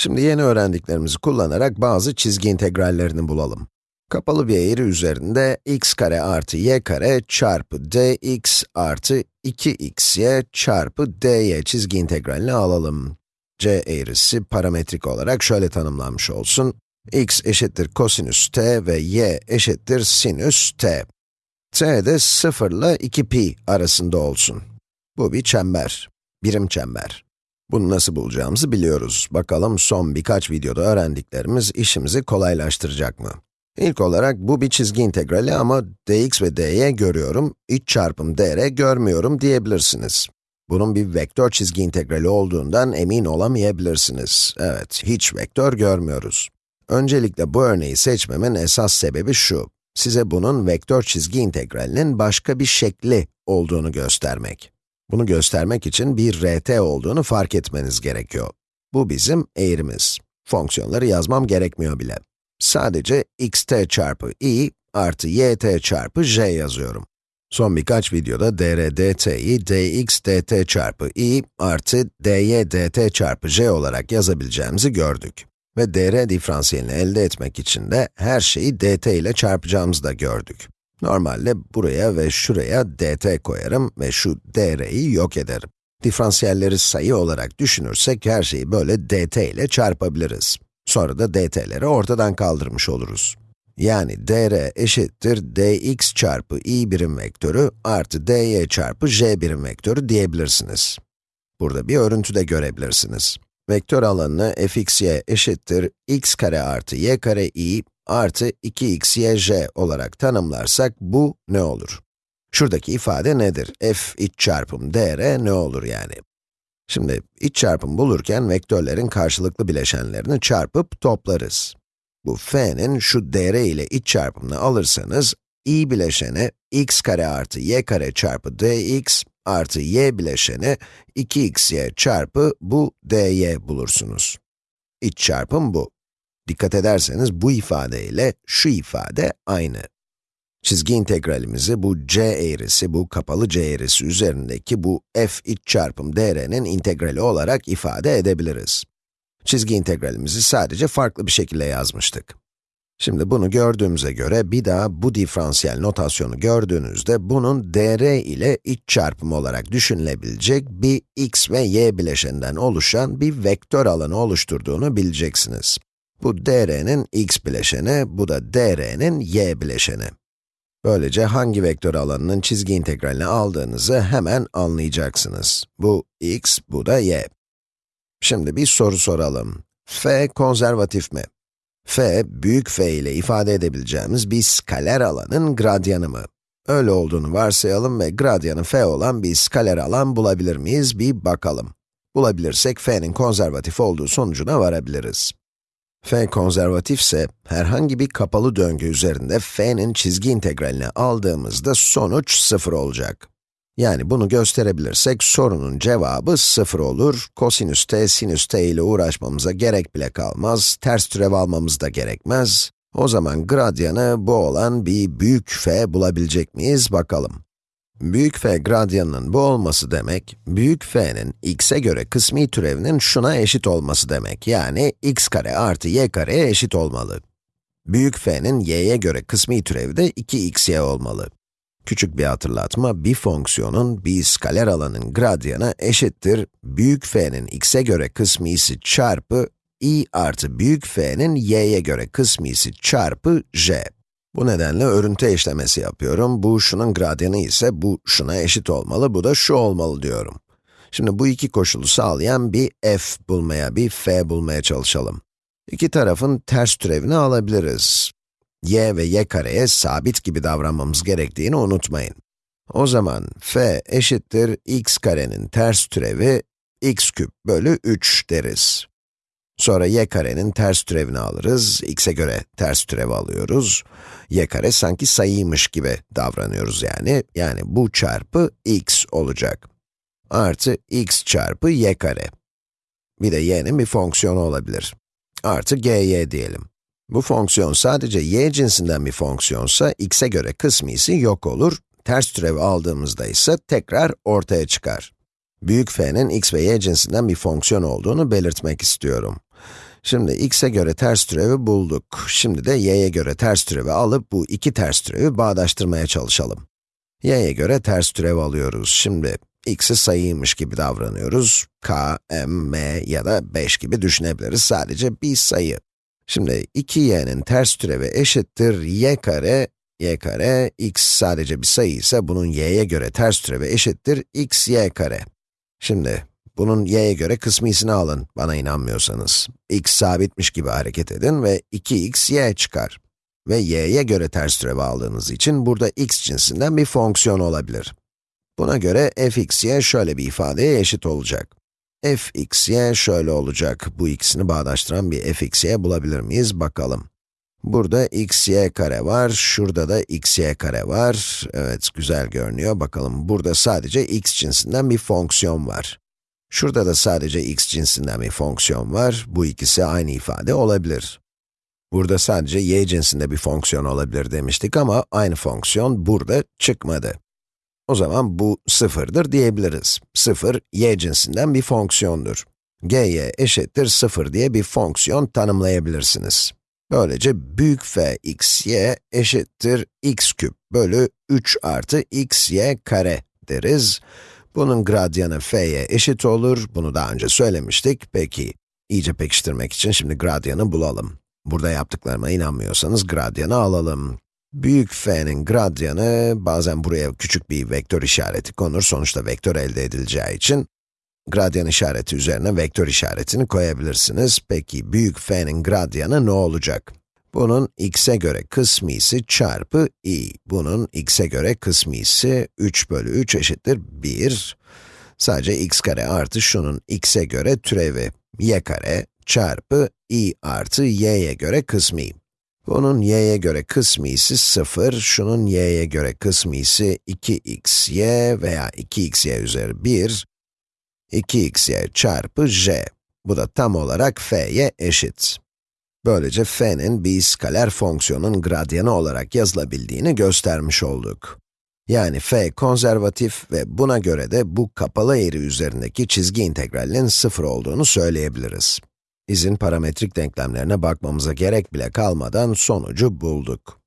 Şimdi yeni öğrendiklerimizi kullanarak bazı çizgi integrallerini bulalım. Kapalı bir eğri üzerinde x kare artı y kare çarpı dx artı 2xy çarpı dy çizgi integralini alalım. c eğrisi parametrik olarak şöyle tanımlanmış olsun. x eşittir kosinüs t ve y eşittir sinüs t. t de 0 ile 2pi arasında olsun. Bu bir çember, birim çember. Bunu nasıl bulacağımızı biliyoruz. Bakalım son birkaç videoda öğrendiklerimiz işimizi kolaylaştıracak mı? İlk olarak bu bir çizgi integrali ama dx ve dy görüyorum, iç çarpım dr görmüyorum diyebilirsiniz. Bunun bir vektör çizgi integrali olduğundan emin olamayabilirsiniz. Evet, hiç vektör görmüyoruz. Öncelikle bu örneği seçmemin esas sebebi şu. Size bunun vektör çizgi integralinin başka bir şekli olduğunu göstermek. Bunu göstermek için bir rt olduğunu fark etmeniz gerekiyor. Bu bizim eğrimiz. Fonksiyonları yazmam gerekmiyor bile. Sadece xt çarpı i artı yt çarpı j yazıyorum. Son birkaç videoda dr dt'yi dx dt çarpı i artı dy dt çarpı j olarak yazabileceğimizi gördük. Ve dr diferansiyelini elde etmek için de her şeyi dt ile çarpacağımızı da gördük. Normalde buraya ve şuraya dt koyarım ve şu dr'yi yok ederim. Diferansiyelleri sayı olarak düşünürsek her şeyi böyle dt ile çarpabiliriz. Sonra da dt'leri ortadan kaldırmış oluruz. Yani dr eşittir dx çarpı i birim vektörü artı dy çarpı j birim vektörü diyebilirsiniz. Burada bir örüntü de görebilirsiniz. Vektör alanını fxy eşittir x kare artı y kare i artı 2xyj olarak tanımlarsak bu ne olur? Şuradaki ifade nedir? f iç çarpım dr ne olur yani? Şimdi iç çarpım bulurken vektörlerin karşılıklı bileşenlerini çarpıp toplarız. Bu f'nin şu dr ile iç çarpımını alırsanız, i bileşeni x kare artı y kare çarpı dx artı y bileşeni 2xy çarpı bu dy bulursunuz. İç çarpım bu. Dikkat ederseniz bu ifade ile şu ifade aynı. Çizgi integralimizi bu c eğrisi, bu kapalı c eğrisi üzerindeki bu f iç çarpım dr'nin integrali olarak ifade edebiliriz. Çizgi integralimizi sadece farklı bir şekilde yazmıştık. Şimdi bunu gördüğümüze göre bir daha bu diferansiyel notasyonu gördüğünüzde bunun dr ile iç çarpımı olarak düşünülebilecek bir x ve y bileşeninden oluşan bir vektör alanı oluşturduğunu bileceksiniz. Bu dr'nin x bileşeni, bu da dr'nin y bileşeni. Böylece hangi vektör alanının çizgi integralini aldığınızı hemen anlayacaksınız. Bu x, bu da y. Şimdi bir soru soralım. f konservatif mi? f, büyük f ile ifade edebileceğimiz bir skaler alanın gradyanı mı? Öyle olduğunu varsayalım ve gradyanı f olan bir skaler alan bulabilir miyiz? Bir bakalım. Bulabilirsek f'nin konservatif olduğu sonucuna varabiliriz. F konservatifse, herhangi bir kapalı döngü üzerinde f'nin çizgi integralini aldığımızda sonuç 0 olacak. Yani bunu gösterebilirsek sorunun cevabı 0 olur. Kosinüs t, sinüs t ile uğraşmamıza gerek bile kalmaz. Ters türev almamız da gerekmez. O zaman gradyanı bu olan bir büyük f bulabilecek miyiz bakalım. Büyük f gradyanının bu olması demek, büyük f'nin x'e göre kısmi türevinin şuna eşit olması demek. Yani x kare artı y kareye eşit olmalı. Büyük f'nin y'ye göre kısmi türevi de 2xy olmalı. Küçük bir hatırlatma, bir fonksiyonun bir skaler alanın gradyanı eşittir büyük f'nin x'e göre kısmisi çarpı i artı büyük f'nin y'ye göre kısmisi çarpı j. Bu nedenle örüntü eşlemesi yapıyorum. Bu şunun gradyanı ise bu şuna eşit olmalı, bu da şu olmalı diyorum. Şimdi bu iki koşulu sağlayan bir f bulmaya, bir f bulmaya çalışalım. İki tarafın ters türevini alabiliriz y ve y kareye sabit gibi davranmamız gerektiğini unutmayın. O zaman f eşittir x karenin ters türevi x küp bölü 3 deriz. Sonra y karenin ters türevini alırız, x'e göre ters türev alıyoruz. y kare sanki sayıymış gibi davranıyoruz yani. Yani bu çarpı x olacak. Artı x çarpı y kare. Bir de y'nin bir fonksiyonu olabilir. Artı gy diyelim. Bu fonksiyon sadece y cinsinden bir fonksiyonsa, x'e göre kısmisi yok olur, ters türev aldığımızda ise tekrar ortaya çıkar. Büyük f'nin x ve y cinsinden bir fonksiyon olduğunu belirtmek istiyorum. Şimdi x'e göre ters türevi bulduk. Şimdi de y'ye göre ters türevi alıp bu iki ters türevi bağdaştırmaya çalışalım. y'ye göre ters türev alıyoruz. Şimdi x'i sayıymış gibi davranıyoruz. k, m, m ya da 5 gibi düşünebiliriz. Sadece bir sayı. Şimdi 2y'nin ters türevi eşittir y kare, y kare, x sadece bir sayı ise bunun y'ye göre ters türevi eşittir x y kare. Şimdi bunun y'ye göre kısmisini alın, bana inanmıyorsanız. x sabitmiş gibi hareket edin ve 2x y çıkar. Ve y'ye göre ters türevi aldığınız için burada x cinsinden bir fonksiyon olabilir. Buna göre fxy şöyle bir ifadeye eşit olacak. fxy şöyle olacak. Bu ikisini bağdaştıran bir fxy bulabilir miyiz? Bakalım. Burada xy kare var, şurada da xy kare var. Evet, güzel görünüyor. Bakalım, burada sadece x cinsinden bir fonksiyon var. Şurada da sadece x cinsinden bir fonksiyon var. Bu ikisi aynı ifade olabilir. Burada sadece y cinsinde bir fonksiyon olabilir demiştik ama aynı fonksiyon burada çıkmadı. O zaman bu sıfırdır diyebiliriz. Sıfır, y cinsinden bir fonksiyondur. gy eşittir sıfır diye bir fonksiyon tanımlayabilirsiniz. Böylece büyük f x y eşittir x küp bölü 3 artı x y kare deriz. Bunun gradyanı f'ye eşit olur. Bunu daha önce söylemiştik. Peki, iyice pekiştirmek için şimdi gradyanı bulalım. Burada yaptıklarıma inanmıyorsanız gradyanı alalım. Büyük f'nin gradyanı, bazen buraya küçük bir vektör işareti konur, sonuçta vektör elde edileceği için, gradyan işareti üzerine vektör işaretini koyabilirsiniz. Peki, büyük f'nin gradyanı ne olacak? Bunun x'e göre kısmisi çarpı i. Bunun x'e göre kısmisi 3 bölü 3 eşittir 1. Sadece x kare artı şunun x'e göre türevi y kare çarpı i artı y'ye göre kısmi. Bunun y'ye göre kısmisi 0, şunun y'ye göre kısmisi 2xy veya 2xy üzeri 1, 2xy çarpı j. Bu da tam olarak f'ye eşit. Böylece f'nin bir skaler fonksiyonun gradyanı olarak yazılabildiğini göstermiş olduk. Yani f konservatif ve buna göre de bu kapalı eğri üzerindeki çizgi integralinin sıfır olduğunu söyleyebiliriz. İzin parametrik denklemlerine bakmamıza gerek bile kalmadan sonucu bulduk.